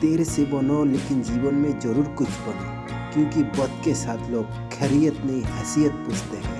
देर से बनो, लेकिन जीवन में ज़रूर कुछ बनो, क्योंकि वक्त के साथ लोग खैरियत नहीं, हैसियत पूछते हैं।